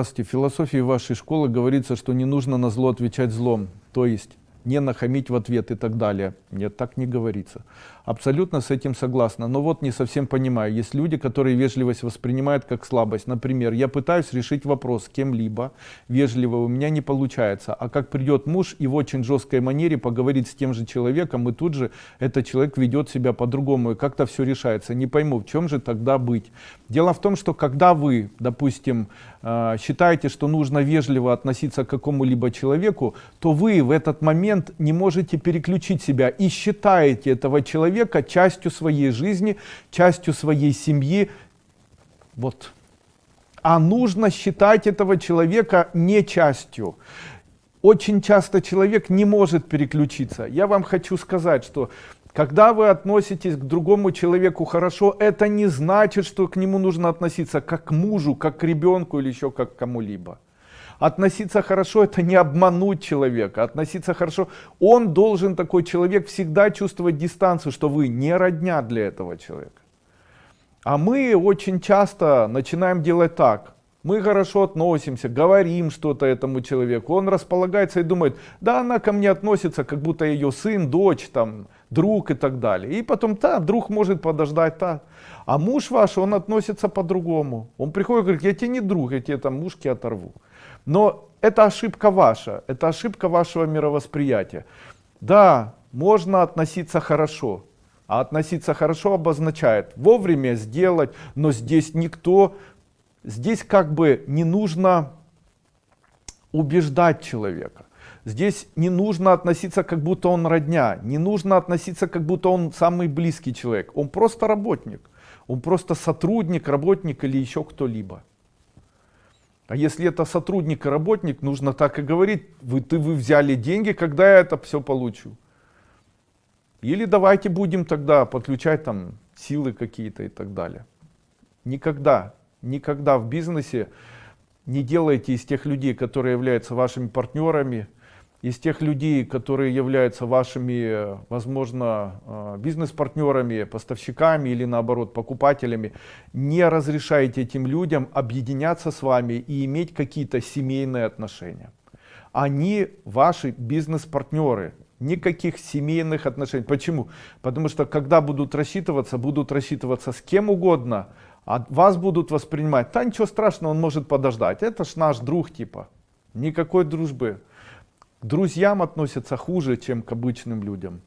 В философии вашей школы говорится, что не нужно на зло отвечать злом. То есть не нахамить в ответ и так далее. Нет, так не говорится. Абсолютно с этим согласна. Но вот не совсем понимаю. Есть люди, которые вежливость воспринимают как слабость. Например, я пытаюсь решить вопрос кем-либо вежливо, у меня не получается. А как придет муж и в очень жесткой манере поговорит с тем же человеком, и тут же этот человек ведет себя по-другому, и как-то все решается. Не пойму, в чем же тогда быть. Дело в том, что когда вы, допустим, э, считаете, что нужно вежливо относиться к какому-либо человеку, то вы в этот момент момент не можете переключить себя и считаете этого человека частью своей жизни, частью своей семьи. Вот. А нужно считать этого человека не частью. Очень часто человек не может переключиться. Я вам хочу сказать, что когда вы относитесь к другому человеку хорошо, это не значит, что к нему нужно относиться как к мужу, как к ребенку или еще как к кому-либо. Относиться хорошо это не обмануть человека. Относиться хорошо, он должен, такой человек, всегда чувствовать дистанцию, что вы не родня для этого человека. А мы очень часто начинаем делать так. Мы хорошо относимся, говорим что-то этому человеку. Он располагается и думает, да, она ко мне относится, как будто ее сын, дочь, там, друг и так далее. И потом, да, друг может подождать, да. А муж ваш, он относится по-другому. Он приходит и говорит, я тебе не друг, я тебе там мушки оторву. Но это ошибка ваша, это ошибка вашего мировосприятия. Да, можно относиться хорошо, а относиться хорошо обозначает вовремя сделать, но здесь никто, здесь как бы не нужно убеждать человека. Здесь не нужно относиться, как будто он родня, не нужно относиться, как будто он самый близкий человек. Он просто работник, он просто сотрудник, работник или еще кто-либо. А если это сотрудник и работник, нужно так и говорить, вы, ты, вы взяли деньги, когда я это все получу. Или давайте будем тогда подключать там силы какие-то и так далее. Никогда, никогда в бизнесе не делайте из тех людей, которые являются вашими партнерами, из тех людей, которые являются вашими, возможно, э, бизнес-партнерами, поставщиками или наоборот покупателями, не разрешайте этим людям объединяться с вами и иметь какие-то семейные отношения. Они ваши бизнес-партнеры, никаких семейных отношений. Почему? Потому что когда будут рассчитываться, будут рассчитываться с кем угодно, а вас будут воспринимать, да ничего страшного, он может подождать, это ж наш друг типа, никакой дружбы. Друзьям относятся хуже, чем к обычным людям.